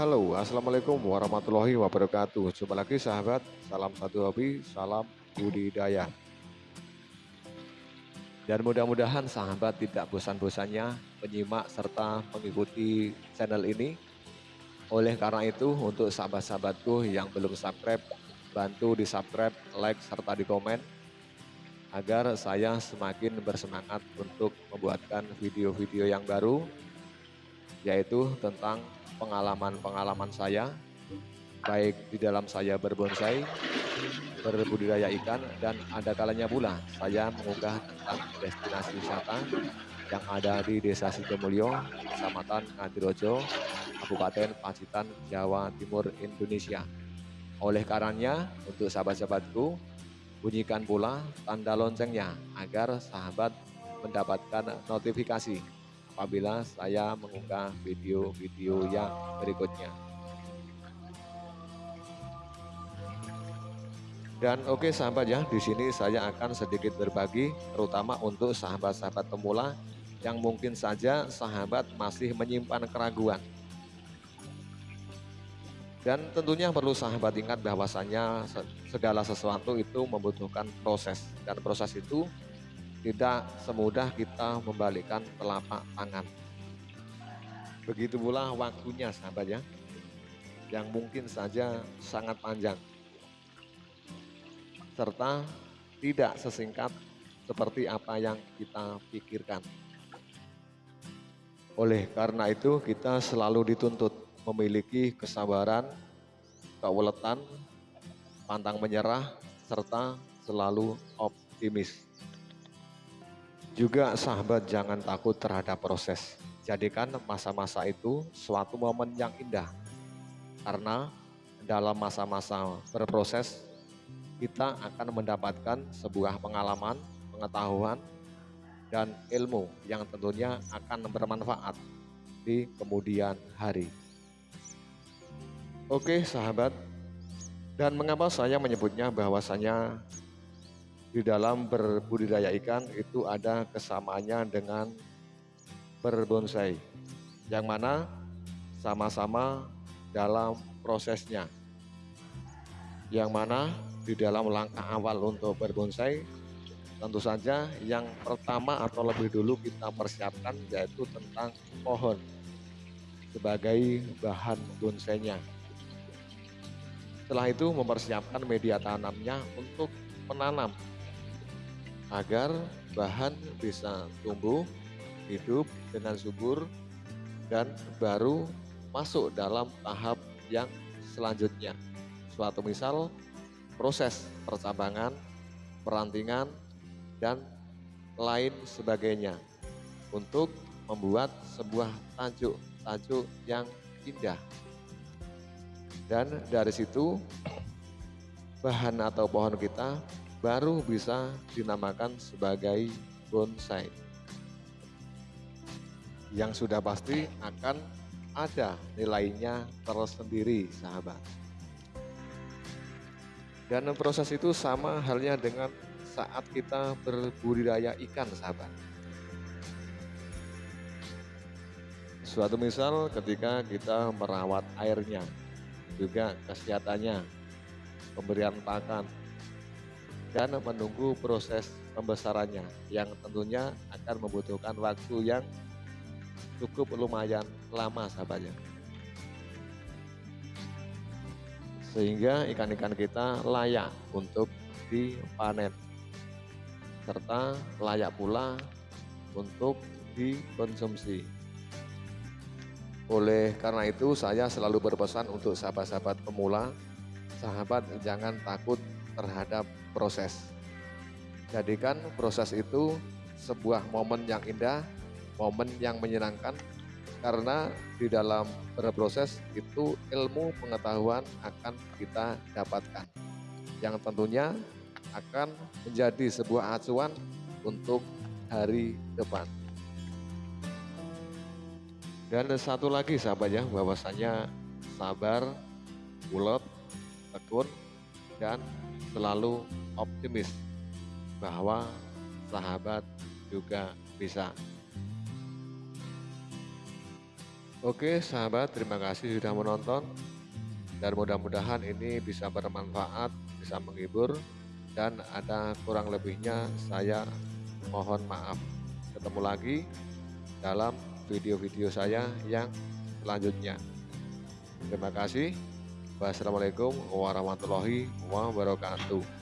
Halo, Assalamualaikum warahmatullahi wabarakatuh. Jumpa lagi sahabat, salam satu hobi, salam budidaya. Dan mudah-mudahan sahabat tidak bosan-bosannya menyimak serta mengikuti channel ini. Oleh karena itu, untuk sahabat-sahabatku yang belum subscribe, bantu di subscribe, like, serta di komen agar saya semakin bersemangat untuk membuatkan video-video yang baru yaitu tentang pengalaman-pengalaman saya baik di dalam saya berbonsai, berbudidaya ikan dan ada kalanya pula saya mengunggah tentang destinasi wisata yang ada di Desa Sidomulyo, Kecamatan Ngadirojo, Kabupaten Pacitan, Jawa Timur, Indonesia. Oleh karenanya, untuk sahabat-sahabatku, Bunyikan pula tanda loncengnya agar sahabat mendapatkan notifikasi apabila saya mengunggah video-video yang berikutnya. Dan oke okay, sahabat ya, di sini saya akan sedikit berbagi terutama untuk sahabat-sahabat pemula yang mungkin saja sahabat masih menyimpan keraguan dan tentunya perlu sahabat ingat bahwasannya segala sesuatu itu membutuhkan proses dan proses itu tidak semudah kita membalikkan telapak tangan. Begitu pula waktunya sahabat ya, yang mungkin saja sangat panjang. Serta tidak sesingkat seperti apa yang kita pikirkan. Oleh karena itu kita selalu dituntut memiliki kesabaran, keuletan, pantang menyerah, serta selalu optimis. Juga sahabat jangan takut terhadap proses. Jadikan masa-masa itu suatu momen yang indah. Karena dalam masa-masa berproses, kita akan mendapatkan sebuah pengalaman, pengetahuan, dan ilmu yang tentunya akan bermanfaat di kemudian hari. Oke sahabat, dan mengapa saya menyebutnya bahwasanya di dalam berbudidaya ikan itu ada kesamaannya dengan berbonsai, yang mana sama-sama dalam prosesnya, yang mana di dalam langkah awal untuk berbonsai tentu saja yang pertama atau lebih dulu kita persiapkan yaitu tentang pohon sebagai bahan bonsainya. Setelah itu mempersiapkan media tanamnya untuk menanam agar bahan bisa tumbuh hidup dengan subur dan baru masuk dalam tahap yang selanjutnya. Suatu misal proses percabangan, perantingan, dan lain sebagainya untuk membuat sebuah tajuk-tajuk yang indah dan dari situ bahan atau pohon kita baru bisa dinamakan sebagai bonsai. Yang sudah pasti akan ada nilainya tersendiri sahabat. Dan proses itu sama halnya dengan saat kita berbudidaya ikan sahabat. Suatu misal ketika kita merawat airnya juga kesehatannya, pemberian pakan, dan menunggu proses pembesarannya yang tentunya akan membutuhkan waktu yang cukup lumayan lama sahabatnya. Sehingga ikan-ikan kita layak untuk dipanen serta layak pula untuk dikonsumsi. Oleh karena itu saya selalu berpesan untuk sahabat-sahabat pemula, sahabat jangan takut terhadap proses. Jadikan proses itu sebuah momen yang indah, momen yang menyenangkan karena di dalam berproses itu ilmu pengetahuan akan kita dapatkan yang tentunya akan menjadi sebuah acuan untuk hari depan. Dan satu lagi sahabat ya, bahwasanya sabar, ulet, tekun, dan selalu optimis bahwa sahabat juga bisa. Oke sahabat, terima kasih sudah menonton. Dan mudah-mudahan ini bisa bermanfaat, bisa menghibur. Dan ada kurang lebihnya saya mohon maaf. Ketemu lagi dalam video-video saya yang selanjutnya. Terima kasih. Wassalamualaikum warahmatullahi wabarakatuh.